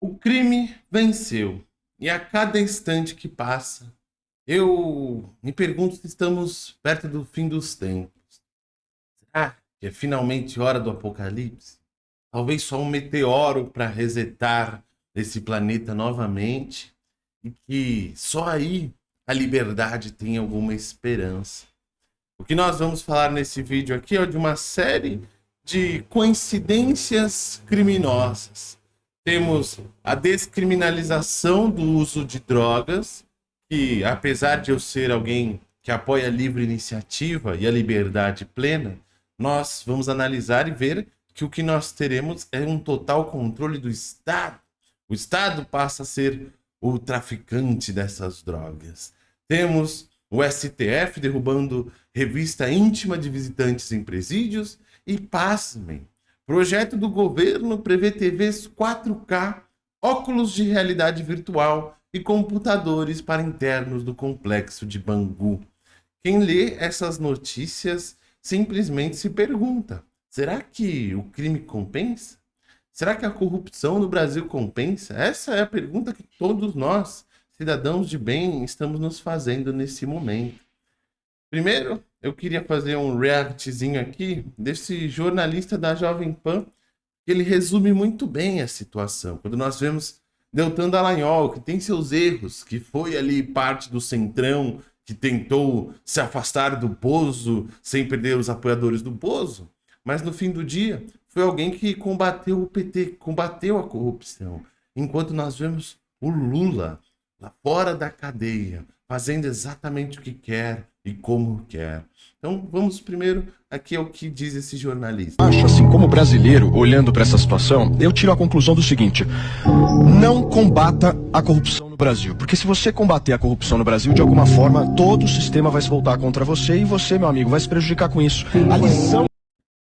O crime venceu. E a cada instante que passa, eu me pergunto se estamos perto do fim dos tempos. Será que é finalmente hora do apocalipse? Talvez só um meteoro para resetar esse planeta novamente e que só aí a liberdade tem alguma esperança. O que nós vamos falar nesse vídeo aqui é de uma série de coincidências criminosas temos a descriminalização do uso de drogas, que apesar de eu ser alguém que apoia a livre iniciativa e a liberdade plena, nós vamos analisar e ver que o que nós teremos é um total controle do Estado. O Estado passa a ser o traficante dessas drogas. Temos o STF derrubando revista íntima de visitantes em presídios e, pasmem, Projeto do governo prevê TVs 4K, óculos de realidade virtual e computadores para internos do complexo de Bangu. Quem lê essas notícias simplesmente se pergunta: será que o crime compensa? Será que a corrupção no Brasil compensa? Essa é a pergunta que todos nós, cidadãos de bem, estamos nos fazendo nesse momento. Primeiro, eu queria fazer um reactzinho aqui desse jornalista da Jovem Pan, que ele resume muito bem a situação. Quando nós vemos Deltan Dallagnol, que tem seus erros, que foi ali parte do Centrão, que tentou se afastar do Bozo sem perder os apoiadores do Bozo, mas no fim do dia foi alguém que combateu o PT, combateu a corrupção. Enquanto nós vemos o Lula lá fora da cadeia, fazendo exatamente o que quer e como quer. Então vamos primeiro aqui ao que diz esse jornalista. Acho assim, como brasileiro, olhando para essa situação, eu tiro a conclusão do seguinte: não combata a corrupção no Brasil, porque se você combater a corrupção no Brasil, de alguma forma todo o sistema vai se voltar contra você e você, meu amigo, vai se prejudicar com isso. A lição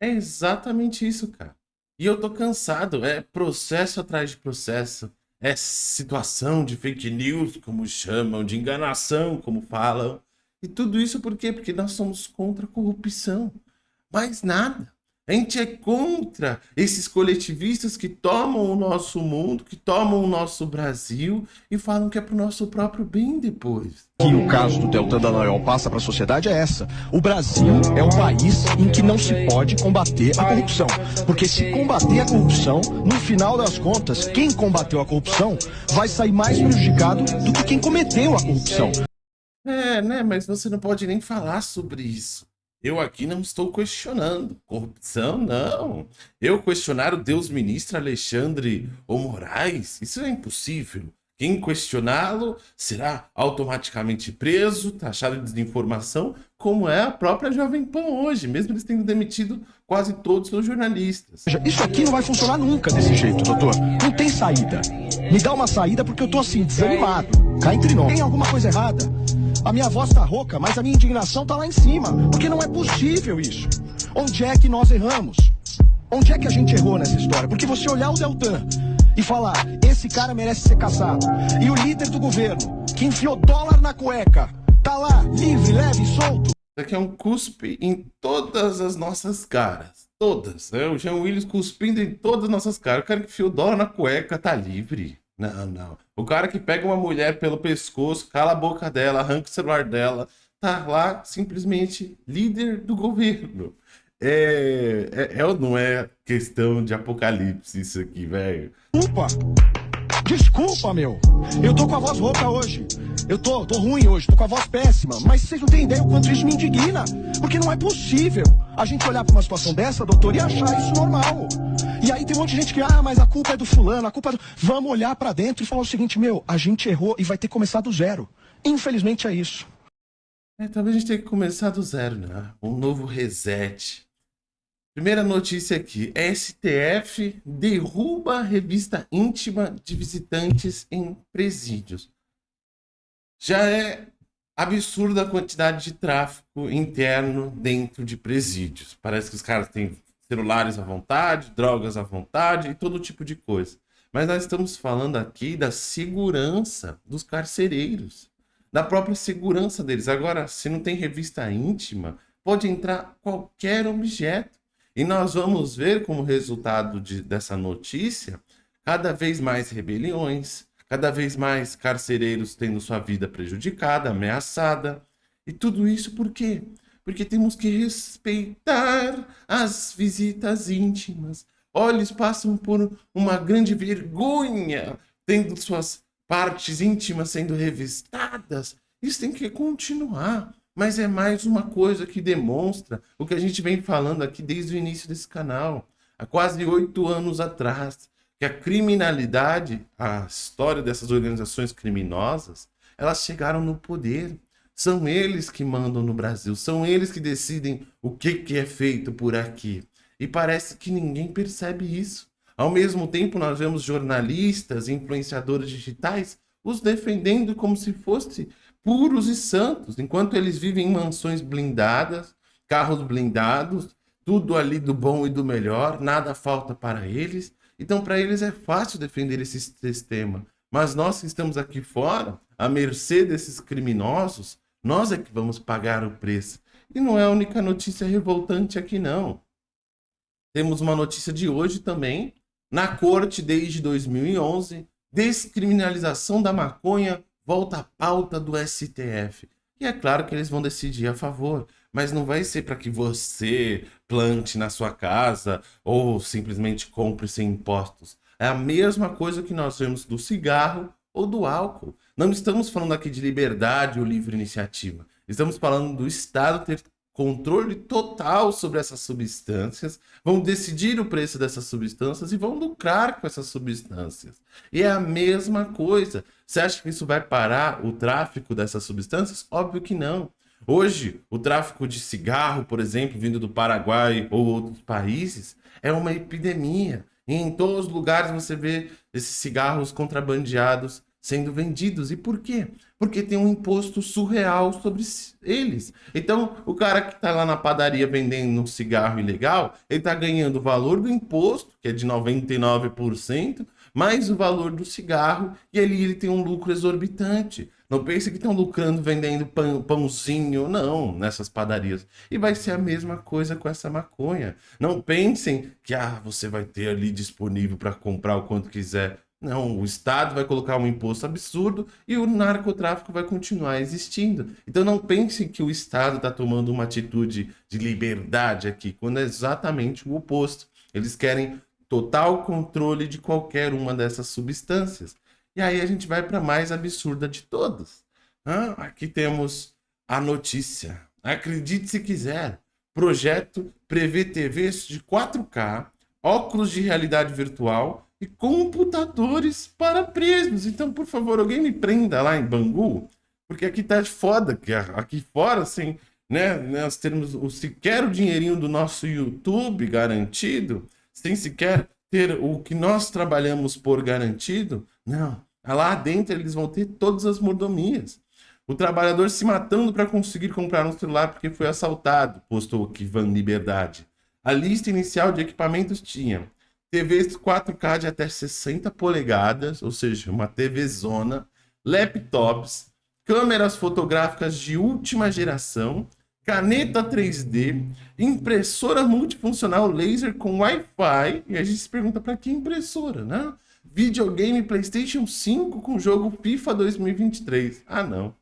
é exatamente isso, cara. E eu tô cansado, é processo atrás de processo é situação de fake news, como chamam, de enganação, como falam. E tudo isso por quê? Porque nós somos contra a corrupção. Mais nada. A gente é contra esses coletivistas que tomam o nosso mundo, que tomam o nosso Brasil e falam que é para o nosso próprio bem depois. Que o caso do Deltan Dallagnol passa para a sociedade é essa. O Brasil é um país em que não se pode combater a corrupção. Porque se combater a corrupção, no final das contas, quem combateu a corrupção vai sair mais prejudicado do que quem cometeu a corrupção. É, né? Mas você não pode nem falar sobre isso. Eu aqui não estou questionando. Corrupção, não. Eu questionar o Deus ministro Alexandre ou Moraes? Isso é impossível. Quem questioná-lo será automaticamente preso, taxado de desinformação, como é a própria Jovem Pan hoje, mesmo eles tendo demitido quase todos os jornalistas. Isso aqui não vai funcionar nunca desse jeito, doutor. Não tem saída. Me dá uma saída porque eu tô assim, desanimado. Cá entre nós. Tem alguma coisa errada? A minha voz tá rouca, mas a minha indignação tá lá em cima. Porque não é possível isso. Onde é que nós erramos? Onde é que a gente errou nessa história? Porque você olhar o Deltan e falar, esse cara merece ser caçado. E o líder do governo, que enfiou dólar na cueca, tá lá, livre, leve, solto. Isso aqui é um cuspe em todas as nossas caras. Todas. Né? O Jean Willis cuspindo em todas as nossas caras. O cara que enfiou dólar na cueca tá livre. Não, não. O cara que pega uma mulher pelo pescoço, cala a boca dela, arranca o celular dela, tá lá simplesmente líder do governo. É, é, é ou não é questão de apocalipse isso aqui, velho? Desculpa! Desculpa, meu! Eu tô com a voz rouca hoje. Eu tô, tô ruim hoje, tô com a voz péssima. Mas vocês não têm ideia o quanto isso me indigna. Porque não é possível a gente olhar pra uma situação dessa, doutor, e achar isso normal. E aí tem um monte de gente que, ah, mas a culpa é do fulano, a culpa é do... Vamos olhar para dentro e falar o seguinte, meu, a gente errou e vai ter que começar do zero. Infelizmente é isso. É, talvez a gente tenha que começar do zero, né? Um novo reset. Primeira notícia aqui. STF derruba a revista íntima de visitantes em presídios. Já é absurda a quantidade de tráfico interno dentro de presídios. Parece que os caras têm celulares à vontade, drogas à vontade e todo tipo de coisa. Mas nós estamos falando aqui da segurança dos carcereiros, da própria segurança deles. Agora, se não tem revista íntima, pode entrar qualquer objeto. E nós vamos ver como resultado de, dessa notícia cada vez mais rebeliões, cada vez mais carcereiros tendo sua vida prejudicada, ameaçada. E tudo isso por quê? Porque temos que respeitar as visitas íntimas. Olhos passam por uma grande vergonha, tendo suas partes íntimas sendo revistadas. Isso tem que continuar. Mas é mais uma coisa que demonstra o que a gente vem falando aqui desde o início desse canal, há quase oito anos atrás, que a criminalidade, a história dessas organizações criminosas, elas chegaram no poder. São eles que mandam no Brasil, são eles que decidem o que, que é feito por aqui. E parece que ninguém percebe isso. Ao mesmo tempo, nós vemos jornalistas, influenciadores digitais, os defendendo como se fosse puros e santos, enquanto eles vivem em mansões blindadas, carros blindados, tudo ali do bom e do melhor, nada falta para eles. Então, para eles é fácil defender esse sistema. Mas nós que estamos aqui fora, à mercê desses criminosos, nós é que vamos pagar o preço. E não é a única notícia revoltante aqui, não. Temos uma notícia de hoje também. Na corte, desde 2011, descriminalização da maconha volta à pauta do STF. E é claro que eles vão decidir a favor, mas não vai ser para que você plante na sua casa ou simplesmente compre sem impostos. É a mesma coisa que nós vemos do cigarro ou do álcool. Não estamos falando aqui de liberdade ou livre iniciativa. Estamos falando do Estado ter controle total sobre essas substâncias, vão decidir o preço dessas substâncias e vão lucrar com essas substâncias. E é a mesma coisa. Você acha que isso vai parar o tráfico dessas substâncias? Óbvio que não. Hoje, o tráfico de cigarro, por exemplo, vindo do Paraguai ou outros países, é uma epidemia. E em todos os lugares você vê esses cigarros contrabandeados sendo vendidos. E por quê? Porque tem um imposto surreal sobre eles. Então, o cara que está lá na padaria vendendo um cigarro ilegal, ele está ganhando o valor do imposto, que é de 99%, mais o valor do cigarro, e ali ele tem um lucro exorbitante. Não pense que estão lucrando vendendo pão, pãozinho, não, nessas padarias. E vai ser a mesma coisa com essa maconha. Não pensem que ah, você vai ter ali disponível para comprar o quanto quiser. Não, o Estado vai colocar um imposto absurdo e o narcotráfico vai continuar existindo. Então não pensem que o Estado está tomando uma atitude de liberdade aqui, quando é exatamente o oposto. Eles querem total controle de qualquer uma dessas substâncias. E aí a gente vai para a mais absurda de todas. Ah, aqui temos a notícia. Acredite se quiser. Projeto prevê TVs de 4K, óculos de realidade virtual e computadores para presos. Então, por favor, alguém me prenda lá em Bangu, porque aqui tá foda, que aqui fora, assim, né, nós temos o, sequer o dinheirinho do nosso YouTube garantido, sem sequer ter o que nós trabalhamos por garantido. Não, lá dentro eles vão ter todas as mordomias. O trabalhador se matando para conseguir comprar um celular porque foi assaltado, postou Kivan Liberdade. A lista inicial de equipamentos tinha TVs 4K de até 60 polegadas, ou seja, uma TV zona, laptops, câmeras fotográficas de última geração, caneta 3D, impressora multifuncional laser com Wi-Fi, e a gente se pergunta para que impressora, né? Videogame PlayStation 5 com jogo FIFA 2023. Ah, não.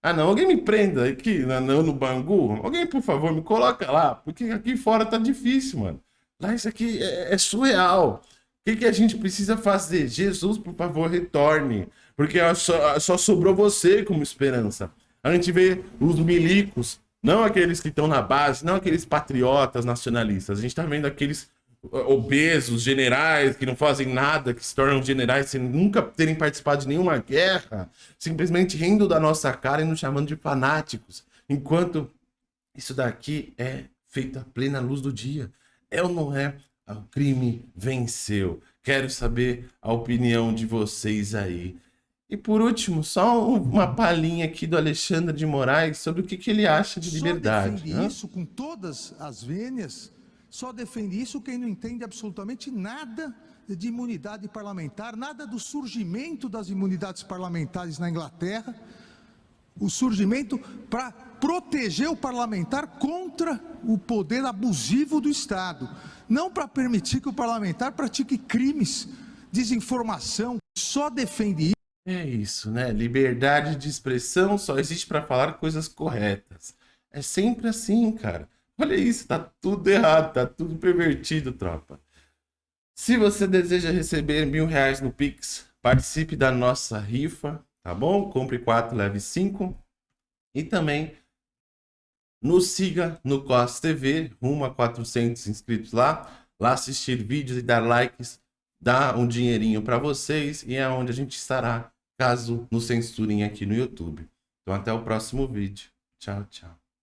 Ah, não. Alguém me prenda aqui no, no Bangu? Alguém, por favor, me coloca lá, porque aqui fora tá difícil, mano. Lá isso aqui é, é surreal. O que, que a gente precisa fazer? Jesus, por favor, retorne. Porque só, só sobrou você como esperança. A gente vê os milicos, não aqueles que estão na base, não aqueles patriotas nacionalistas. A gente está vendo aqueles obesos, generais que não fazem nada, que se tornam generais sem nunca terem participado de nenhuma guerra, simplesmente rindo da nossa cara e nos chamando de fanáticos. Enquanto isso daqui é feito à plena luz do dia. É ou não é? O crime venceu. Quero saber a opinião de vocês aí. E por último, só uma palhinha aqui do Alexandre de Moraes sobre o que, que ele acha de liberdade. Só defende né? isso com todas as vênias, só defende isso quem não entende absolutamente nada de imunidade parlamentar, nada do surgimento das imunidades parlamentares na Inglaterra, o surgimento para proteger o parlamentar contra o poder abusivo do Estado, não para permitir que o parlamentar pratique crimes desinformação, só defende isso. É isso, né? Liberdade de expressão só existe para falar coisas corretas. É sempre assim, cara. Olha isso, tá tudo errado, tá tudo pervertido, tropa. Se você deseja receber mil reais no Pix, participe da nossa rifa, tá bom? Compre 4, leve 5. E também nos siga no COS TV, rumo a 400 inscritos lá. Lá assistir vídeos e dar likes, dar um dinheirinho para vocês e é onde a gente estará, caso nos censurem aqui no YouTube. Então até o próximo vídeo. Tchau, tchau.